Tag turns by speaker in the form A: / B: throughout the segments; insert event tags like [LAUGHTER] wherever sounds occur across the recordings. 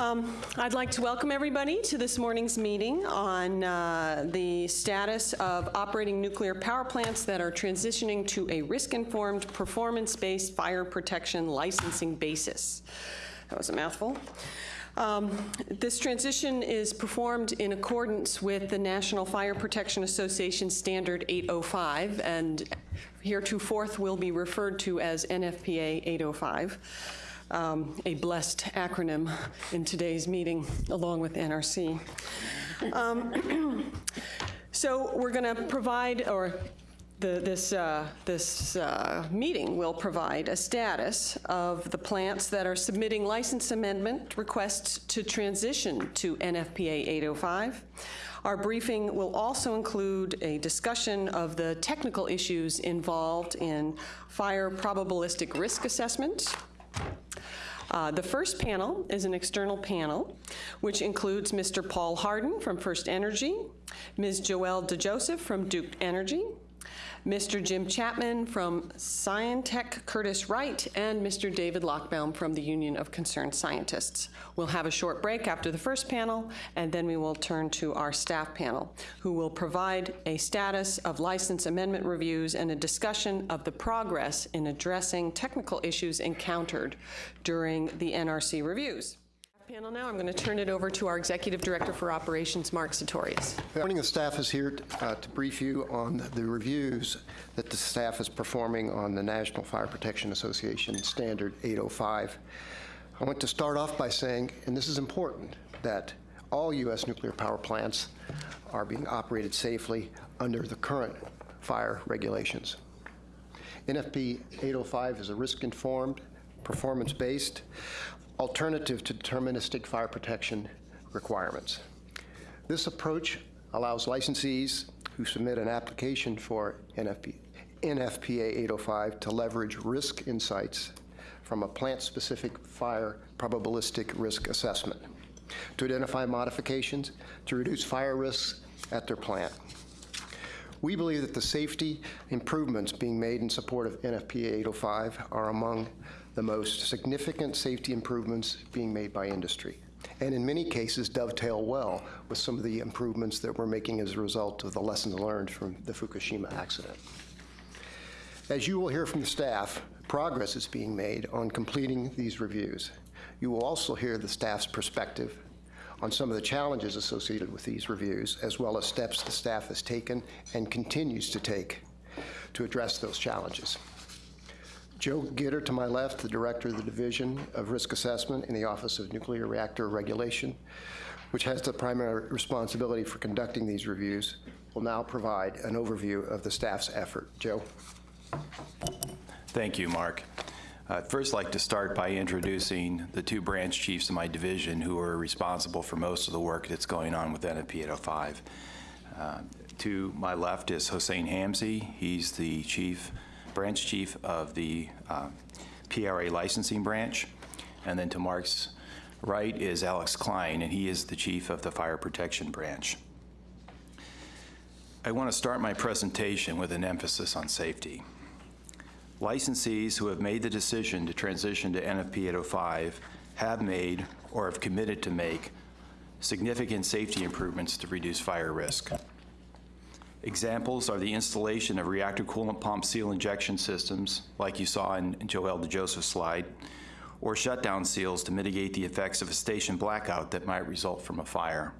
A: Um, I'd like to welcome everybody to this morning's meeting on uh, the status of operating nuclear power plants that are transitioning to a risk-informed, performance-based fire protection licensing basis. That was a mouthful. Um, This transition is performed in accordance with the National Fire Protection Association Standard 805, and heretofore will be referred to as NFPA 805 um, a blessed acronym in today's meeting, along with NRC. Um, [CLEARS THROAT] So we're going to provide, or the- this, uh, this uh, meeting will provide a status of the plants that are submitting license amendment requests to transition to NFPA 805. Our briefing will also include a discussion of the technical issues involved in fire probabilistic risk assessment, uh, The first panel is an external panel, which includes Mr. Paul Harden from First Energy, Ms. Joelle DeJoseph from Duke Energy, Mr. Jim Chapman from Scientech Curtiss-Wright, and Mr. David Lochbaum from the Union of Concerned Scientists. We'll have a short break after the first panel, and then we will turn to our staff panel, who will provide a status of license amendment reviews and a discussion of the progress in addressing technical issues encountered during the NRC reviews. Panel now, I'm going to turn it over to our Executive Director for Operations, Mark Satorius.
B: Good morning. The staff is here uh, to brief you on the reviews that the staff is performing on the National Fire Protection Association Standard 805. I want to start off by saying, and this is important, that all U.S. nuclear power plants are being operated safely under the current fire regulations. NFP 805 is a risk-informed, performance-based alternative to deterministic fire protection requirements. This approach allows licensees who submit an application for NFP, NFPA 805 to leverage risk insights from a plant-specific fire probabilistic risk assessment to identify modifications to reduce fire risks at their plant. We believe that the safety improvements being made in support of NFPA 805 are among the most significant safety improvements being made by industry, and in many cases dovetail well with some of the improvements that we're making as a result of the lessons learned from the Fukushima accident. As you will hear from the staff, progress is being made on completing these reviews. You will also hear the staff's perspective on some of the challenges associated with these reviews, as well as steps the staff has taken and continues to take to address those challenges. Joe Giitter to my left, the Director of the Division of Risk Assessment in the Office of Nuclear Reactor Regulation, which has the primary responsibility for conducting these reviews, will now provide an overview of the staff's effort. Joe?
C: Thank you, Mark. I'd first like to start by introducing the two branch chiefs of my division who are responsible for most of the work that's going on with NFP 805. Uh, to my left is Hossein Hamzehee. He's the chief branch chief of the uh, PRA licensing branch. And then to Mark's right is Alex Klein, and he is the chief of the fire protection branch. I want to start my presentation with an emphasis on safety. Licensees who have made the decision to transition to NFP 805 have made or have committed to make significant safety improvements to reduce fire risk. Examples are the installation of reactor coolant pump seal injection systems, like you saw in Joelle DeJoseph's slide, or shutdown seals to mitigate the effects of a station blackout that might result from a fire.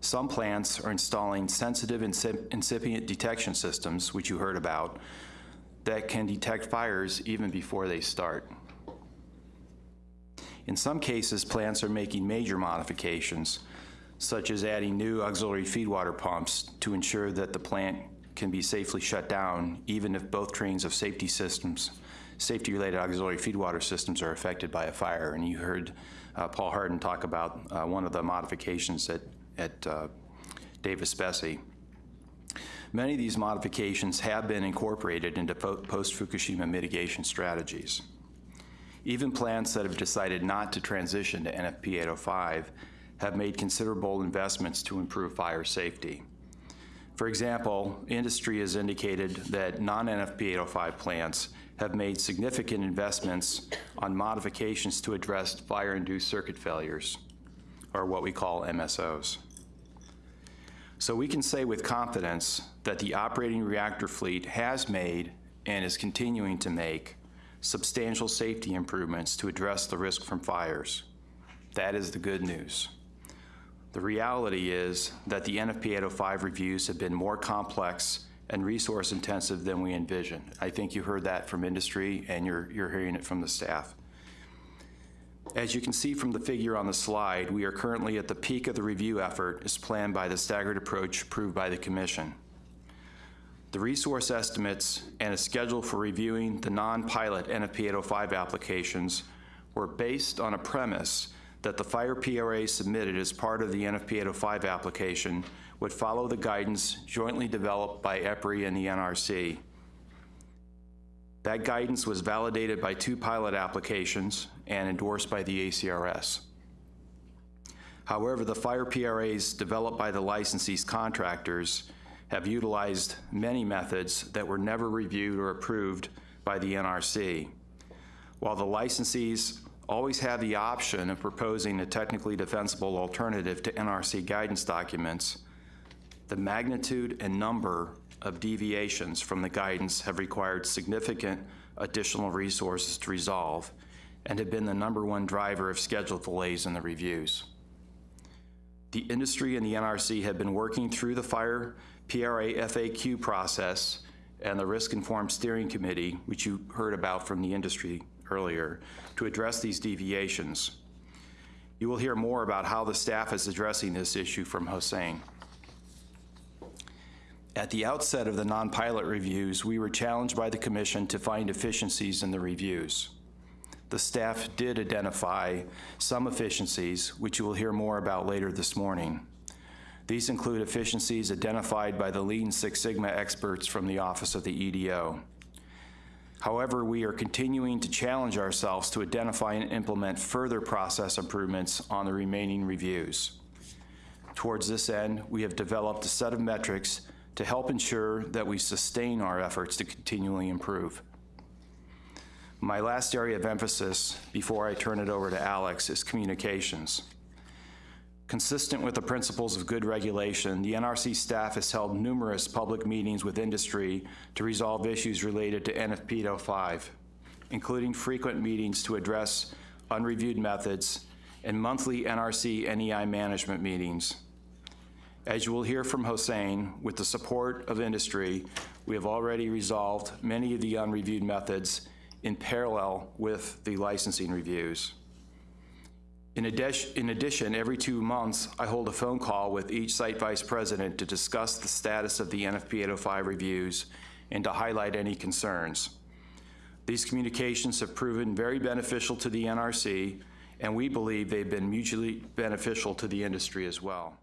C: Some plants are installing sensitive incipient detection systems, which you heard about, that can detect fires even before they start. In some cases, plants are making major modifications, such as adding new auxiliary feed water pumps to ensure that the plant can be safely shut down even if both trains of safety systems, safety-related auxiliary feed water systems are affected by a fire. And you heard uh, Paul Harden talk about uh, one of the modifications at, at uh, Davis-Besse. Many of these modifications have been incorporated into post-Fukushima mitigation strategies. Even plants that have decided not to transition to NFP 805 have made considerable investments to improve fire safety. For example, industry has indicated that non-NFP 805 plants have made significant investments on modifications to address fire-induced circuit failures, or what we call MSOs. So we can say with confidence that the operating reactor fleet has made and is continuing to make substantial safety improvements to address the risk from fires. That is the good news. The reality is that the NFP 805 reviews have been more complex and resource intensive than we envisioned. I think you heard that from industry and you're, you're hearing it from the staff. As you can see from the figure on the slide, we are currently at the peak of the review effort as planned by the staggered approach approved by the Commission. The resource estimates and a schedule for reviewing the non-pilot NFP 805 applications were based on a premise that the fire PRA submitted as part of the NFP 805 application would follow the guidance jointly developed by EPRI and the NRC. That guidance was validated by two pilot applications and endorsed by the ACRS. However, the fire PRAs developed by the licensee's contractors have utilized many methods that were never reviewed or approved by the NRC. While the licensees always have the option of proposing a technically defensible alternative to NRC guidance documents, the magnitude and number of deviations from the guidance have required significant additional resources to resolve and have been the number one driver of schedule delays in the reviews. The industry and the NRC have been working through the fire PRA FAQ process and the Risk-Informed Steering Committee, which you heard about from the industry earlier, to address these deviations. You will hear more about how the staff is addressing this issue from Hossein. At the outset of the non-pilot reviews, we were challenged by the commission to find efficiencies in the reviews. The staff did identify some efficiencies, which you will hear more about later this morning. These include efficiencies identified by the Lean Six Sigma experts from the Office of the EDO. However, we are continuing to challenge ourselves to identify and implement further process improvements on the remaining reviews. Towards this end, we have developed a set of metrics to help ensure that we sustain our efforts to continually improve. My last area of emphasis before I turn it over to Alex is communications. Consistent with the principles of good regulation, the NRC staff has held numerous public meetings with industry to resolve issues related to NFP 05, including frequent meetings to address unreviewed methods and monthly NRC NEI management meetings. As you will hear from Hossein, with the support of industry, we have already resolved many of the unreviewed methods in parallel with the licensing reviews. In addition, in addition, every two months, I hold a phone call with each site vice president to discuss the status of the NFP 805 reviews and to highlight any concerns. These communications have proven very beneficial to the NRC, and we believe they've been mutually beneficial to the industry as well.